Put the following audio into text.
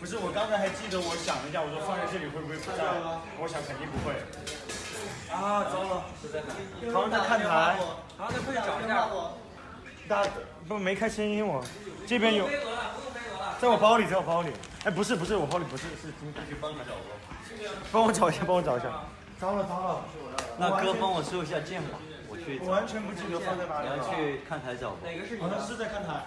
不是，我刚才还记得，我想了一下，我说放在这里会不会不在？我想肯定不会。啊，糟了！好像在看台，好像在找一下。大不没开声音，我这边有。在我包里，在我包里。哎，不是，不是，我包里不是，是今天去帮他找过。帮我找一下，帮我找一下。糟了，糟了！那哥帮我收一下剑吧，我去。我完全不记得放在哪里了。你要去看台找吧。哪个是你？好像是在看台。